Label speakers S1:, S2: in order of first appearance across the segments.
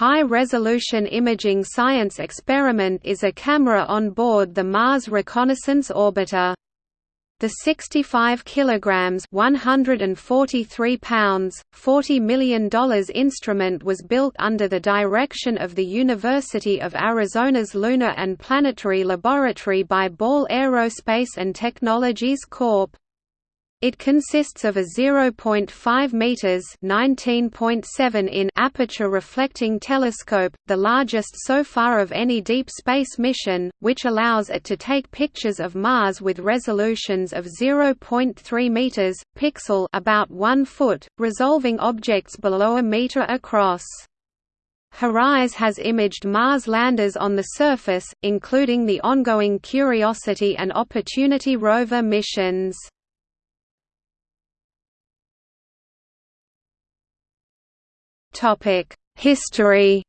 S1: High-resolution imaging science experiment is a camera on board the Mars Reconnaissance Orbiter. The 65 kilograms, 143 pounds, 40 million dollars instrument was built under the direction of the University of Arizona's Lunar and Planetary Laboratory by Ball Aerospace and Technologies Corp. It consists of a 0.5 meters (19.7 in) aperture reflecting telescope, the largest so far of any deep space mission, which allows it to take pictures of Mars with resolutions of 0.3 meters pixel about 1 foot, resolving objects below a meter across. HiRISE has imaged Mars landers on the surface, including the ongoing Curiosity and Opportunity rover missions. History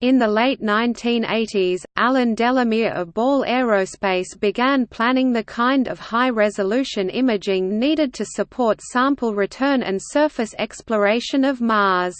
S1: In the late 1980s, Alan Delamere of Ball Aerospace began planning the kind of high-resolution imaging needed to support sample return and surface exploration of Mars.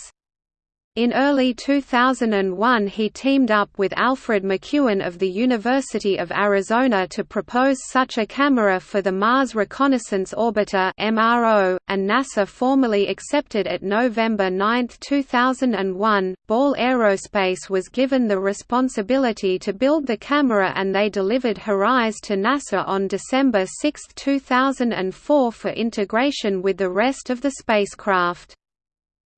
S1: In early 2001 he teamed up with Alfred McEwen of the University of Arizona to propose such a camera for the Mars Reconnaissance Orbiter and NASA formally accepted it November 9, 2001. Ball Aerospace was given the responsibility to build the camera and they delivered HiRISE to NASA on December 6, 2004 for integration with the rest of the spacecraft.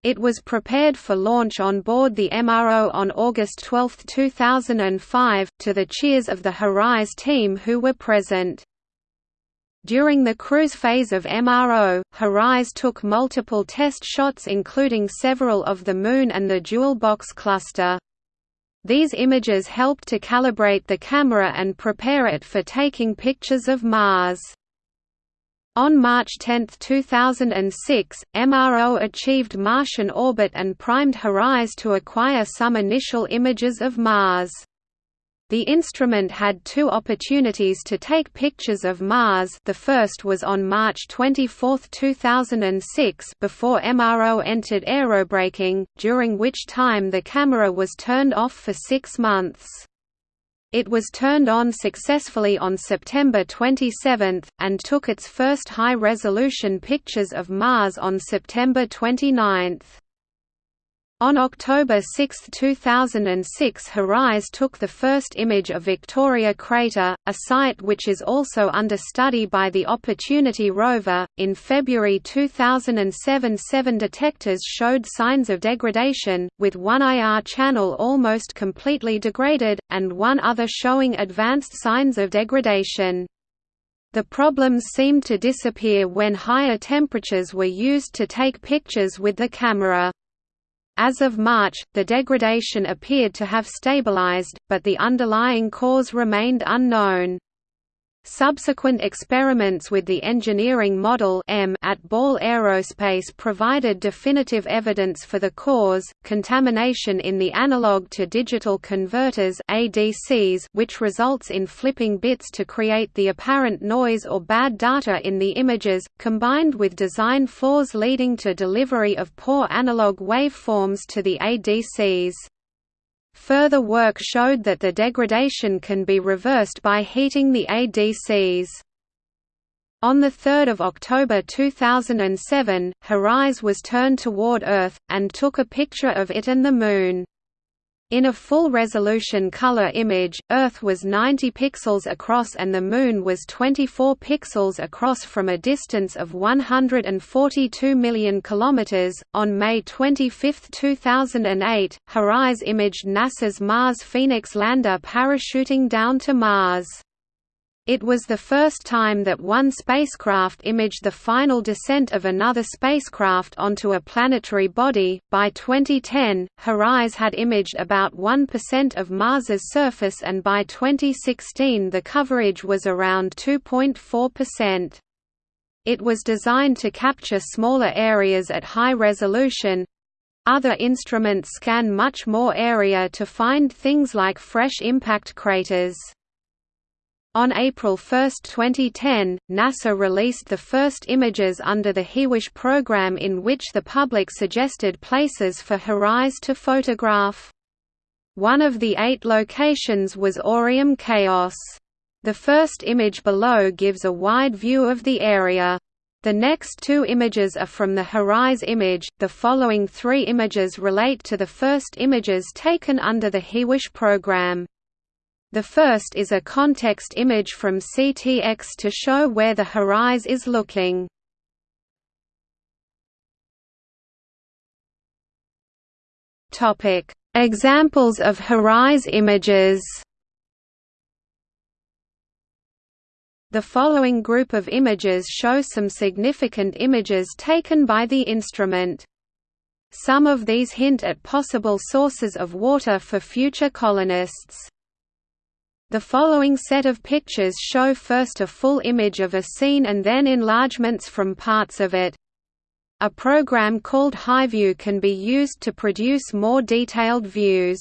S1: It was prepared for launch on board the MRO on August 12, 2005, to the cheers of the HiRISE team who were present. During the cruise phase of MRO, HiRISE took multiple test shots including several of the Moon and the Jewel box cluster. These images helped to calibrate the camera and prepare it for taking pictures of Mars. On March 10, 2006, MRO achieved Martian orbit and primed HiRISE to acquire some initial images of Mars. The instrument had two opportunities to take pictures of Mars the first was on March 24, 2006 before MRO entered aerobraking, during which time the camera was turned off for six months. It was turned on successfully on September 27, and took its first high-resolution pictures of Mars on September 29. On October 6, 2006 HiRISE took the first image of Victoria Crater, a site which is also under study by the Opportunity rover. In February 2007 seven detectors showed signs of degradation, with one IR channel almost completely degraded, and one other showing advanced signs of degradation. The problems seemed to disappear when higher temperatures were used to take pictures with the camera. As of March, the degradation appeared to have stabilized, but the underlying cause remained unknown. Subsequent experiments with the engineering model M at Ball Aerospace provided definitive evidence for the cause, contamination in the analog to digital converters ADCs which results in flipping bits to create the apparent noise or bad data in the images, combined with design flaws leading to delivery of poor analog waveforms to the ADCs. Further work showed that the degradation can be reversed by heating the ADCs. On 3 October 2007, HiRISE was turned toward Earth, and took a picture of it and the Moon. In a full-resolution color image, Earth was 90 pixels across and the Moon was 24 pixels across from a distance of 142 million kilometers. On May 25, 2008, HiRISE imaged NASA's Mars Phoenix lander parachuting down to Mars. It was the first time that one spacecraft imaged the final descent of another spacecraft onto a planetary body. By 2010, HiRISE had imaged about 1% of Mars's surface, and by 2016, the coverage was around 2.4%. It was designed to capture smaller areas at high resolution. Other instruments scan much more area to find things like fresh impact craters. On April 1, 2010, NASA released the first images under the HiWish program in which the public suggested places for HiRISE to photograph. One of the eight locations was Aureum Chaos. The first image below gives a wide view of the area. The next two images are from the HiRISE image, the following three images relate to the first images taken under the HiWish program. The first is a context image from CTX to show where the HiRISE is looking. Topic: Examples of HiRISE images. The following group of images show some significant images taken by the instrument. Some of these hint at possible sources of water for future colonists. The following set of pictures show first a full image of a scene and then enlargements from parts of it. A program called HiView can be used to produce more detailed views.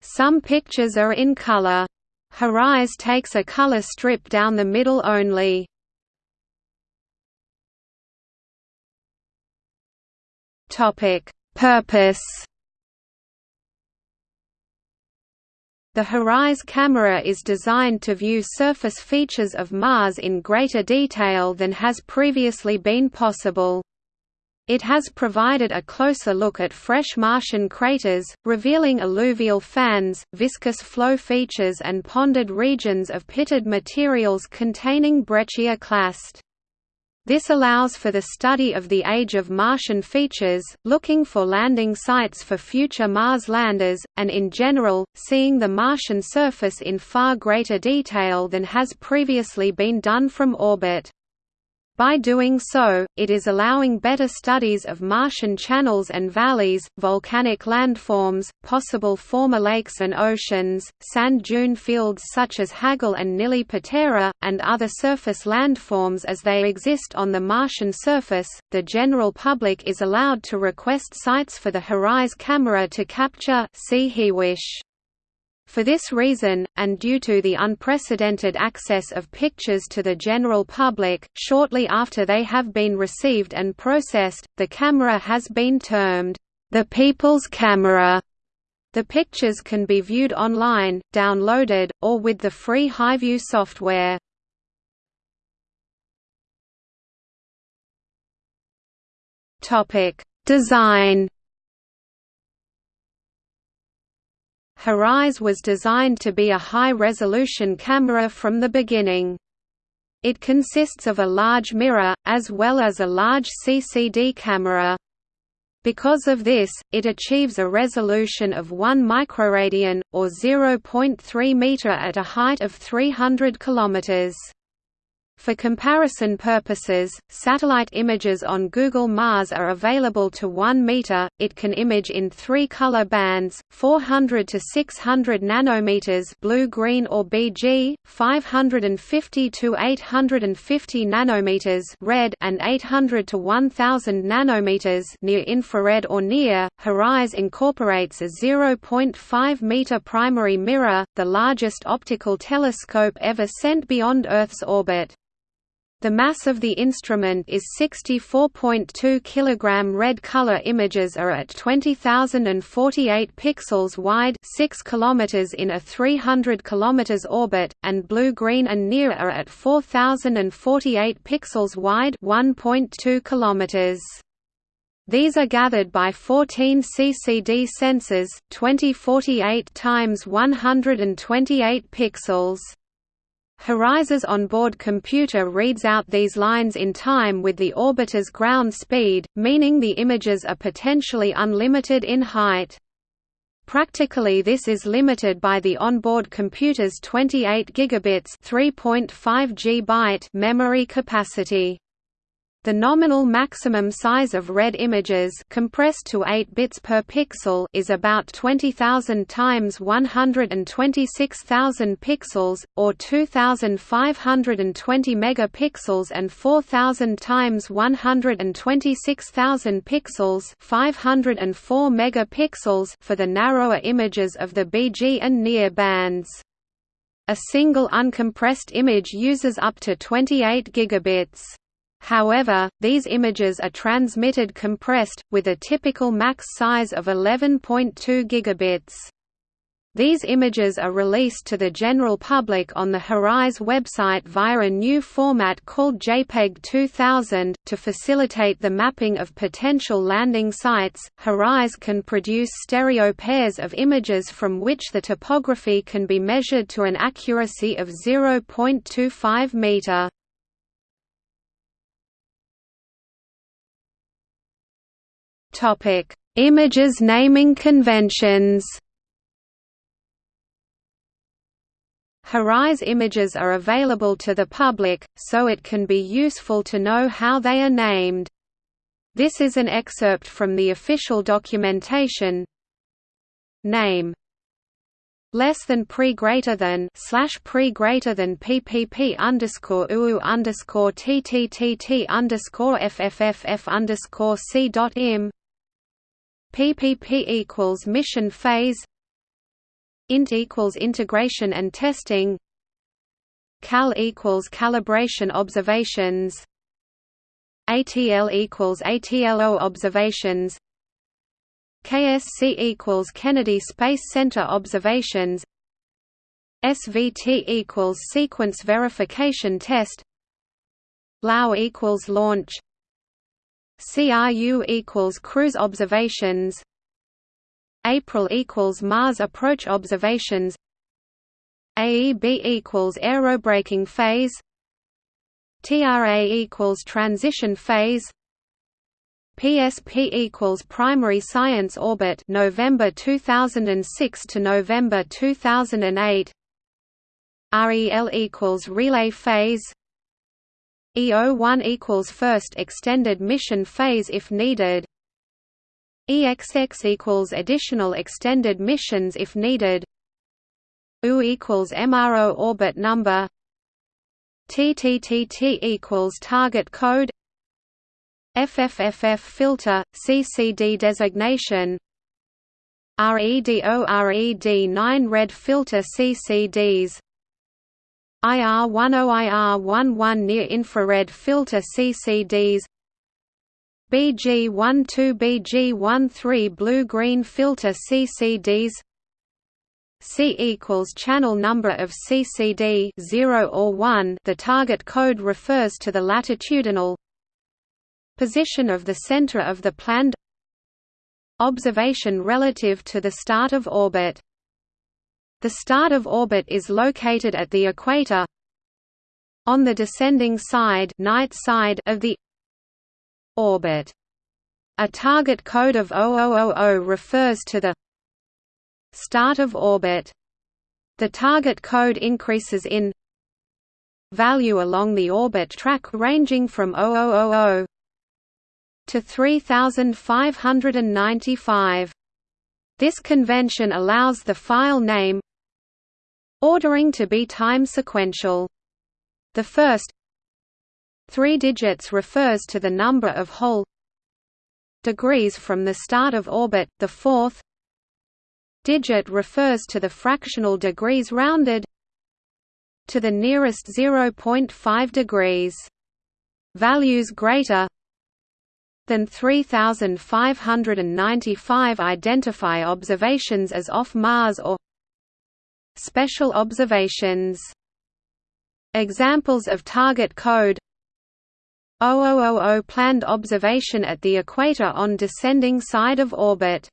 S1: Some pictures are in color. HiRISE takes a color strip down the middle only. Purpose The HiRISE camera is designed to view surface features of Mars in greater detail than has previously been possible. It has provided a closer look at fresh Martian craters, revealing alluvial fans, viscous flow features and ponded regions of pitted materials containing breccia clast. This allows for the study of the age of Martian features, looking for landing sites for future Mars landers, and in general, seeing the Martian surface in far greater detail than has previously been done from orbit. By doing so, it is allowing better studies of Martian channels and valleys, volcanic landforms, possible former lakes and oceans, sand dune fields such as Hagal and Nili Patera, and other surface landforms as they exist on the Martian surface. The general public is allowed to request sites for the HiRISE camera to capture. See HiWish. For this reason, and due to the unprecedented access of pictures to the general public, shortly after they have been received and processed, the camera has been termed, "...the people's camera." The pictures can be viewed online, downloaded, or with the free HiView software. Design HiRISE was designed to be a high-resolution camera from the beginning. It consists of a large mirror, as well as a large CCD camera. Because of this, it achieves a resolution of 1 microradian, or 0.3 meter at a height of 300 kilometers. For comparison purposes, satellite images on Google Mars are available to 1 meter. It can image in three color bands: 400 to 600 nanometers blue-green or BG, 550 to 850 nanometers red, and 800 to 1000 nanometers near infrared or near. HiRISE incorporates a 0.5 meter primary mirror, the largest optical telescope ever sent beyond Earth's orbit. The mass of the instrument is 64.2 kg. Red color images are at 20,048 pixels wide, 6 km in a 300 km orbit, and blue-green and near are at 4,048 pixels wide, 1.2 km. These are gathered by 14 CCD sensors, 2048 x 128 pixels. HiRISE's onboard computer reads out these lines in time with the orbiter's ground speed, meaning the images are potentially unlimited in height. Practically this is limited by the onboard computer's 28 gigabits 3.5 GB memory capacity. The nominal maximum size of red images compressed to 8 bits per pixel is about 20,000 times 126,000 pixels, or 2,520 megapixels and 4,000 times 126,000 pixels 504 megapixels for the narrower images of the BG and near bands. A single uncompressed image uses up to 28 gigabits. However, these images are transmitted compressed, with a typical max size of 11.2 gigabits. These images are released to the general public on the HiRISE website via a new format called JPEG 2000. To facilitate the mapping of potential landing sites, HiRISE can produce stereo pairs of images from which the topography can be measured to an accuracy of 0.25 meter. Topic: Images naming conventions. HiRISE images are available to the public, so it can be useful to know how they are named. This is an excerpt from the official documentation. Name less than pre greater than slash pre greater than ppp underscore uu underscore ttt underscore fff underscore c dot im ppp equals mission phase int equals integration and testing cal equals calibration observations ATL equals ATLO observations KSC equals Kennedy Space Center observations SVT equals sequence verification test LAO equals launch CRU equals cruise observations. April equals Mars approach observations. AEB equals aerobraking phase. TRA equals transition phase. PSP equals primary science orbit November 2006 to November 2008 REL equals relay phase EO1 equals first extended mission phase if needed EXX equals additional extended missions if needed. U equals MRO orbit number. TTTT equals target code. FFFF filter CCD designation. RED0 RED9 red filter CCDs. IR10 IR11 near infrared filter CCDs BG12 BG13 blue-green filter CCDs C equals channel number of CCD 0 or 1 the target code refers to the latitudinal position of the center of the planned observation relative to the start of orbit the start of orbit is located at the equator on the descending side night side of the orbit. A target code of 0000 refers to the start of orbit. The target code increases in value along the orbit track ranging from 0000 to 3595. This convention allows the file name ordering to be time sequential. The first Three digits refers to the number of whole degrees from the start of orbit, the fourth digit refers to the fractional degrees rounded to the nearest 0.5 degrees. Values greater than 3595 identify observations as off Mars or special observations. Examples of target code 0000 planned observation at the equator on descending side of orbit.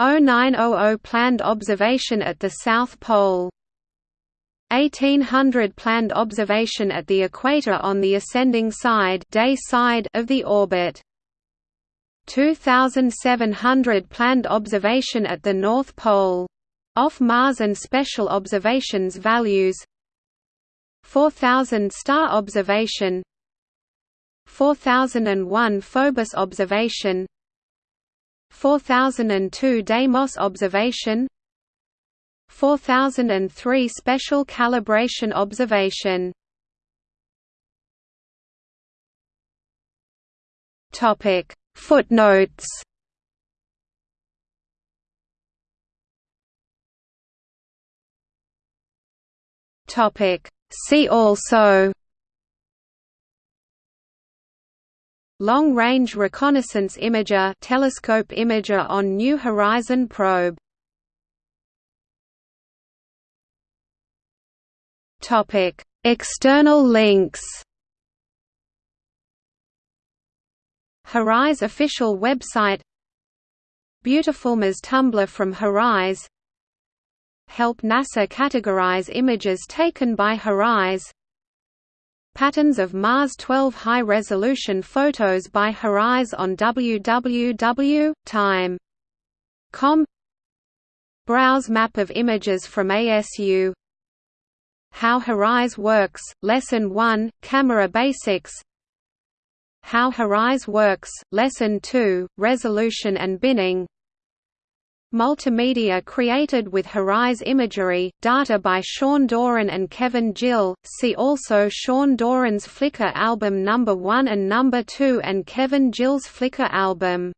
S1: 0900 planned observation at the South Pole. 1800 planned observation at the equator on the ascending side, day side of the orbit. 2700 planned observation at the North Pole. Off Mars and special observations values. 4000 star observation. 4001 Phobos observation. 4002 Deimos observation. 4003 Special calibration observation Topic See also Long-range reconnaissance imager telescope imager on New Horizon probe Topic: External links. HiRISE official website. Beautifulmas Tumblr from HiRISE. Help NASA categorize images taken by HiRISE. Patterns of Mars 12 high-resolution photos by HiRISE on www.time.com Browse map of images from ASU how HiRISE works, Lesson 1, Camera Basics. How HiRISE works, Lesson 2, Resolution and Binning Multimedia created with HiRISE imagery, data by Sean Doran and Kevin Gill, see also Sean Doran's Flickr album No. 1 and No. 2 and Kevin Gill's Flickr album